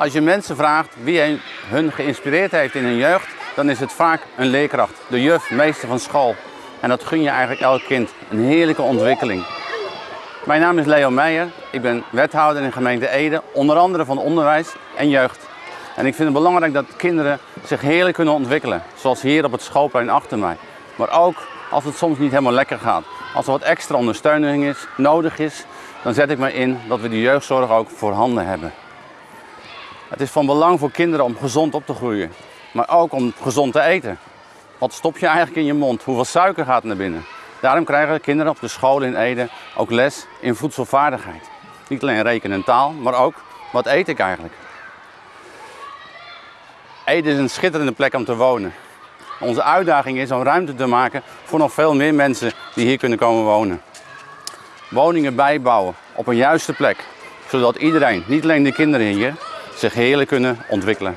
Als je mensen vraagt wie hun geïnspireerd heeft in hun jeugd, dan is het vaak een leerkracht, de juf, meester van school. En dat gun je eigenlijk elk kind, een heerlijke ontwikkeling. Mijn naam is Leo Meijer, ik ben wethouder in gemeente Ede, onder andere van onderwijs en jeugd. En ik vind het belangrijk dat kinderen zich heerlijk kunnen ontwikkelen, zoals hier op het schoolplein achter mij. Maar ook als het soms niet helemaal lekker gaat. Als er wat extra ondersteuning is, nodig is, dan zet ik me in dat we de jeugdzorg ook voorhanden hebben. Het is van belang voor kinderen om gezond op te groeien, maar ook om gezond te eten. Wat stop je eigenlijk in je mond? Hoeveel suiker gaat naar binnen? Daarom krijgen kinderen op de school in Ede ook les in voedselvaardigheid. Niet alleen rekenen en taal, maar ook wat eet ik eigenlijk? Ede is een schitterende plek om te wonen. Onze uitdaging is om ruimte te maken voor nog veel meer mensen die hier kunnen komen wonen. Woningen bijbouwen op een juiste plek, zodat iedereen, niet alleen de kinderen hier, zich heerlijk kunnen ontwikkelen.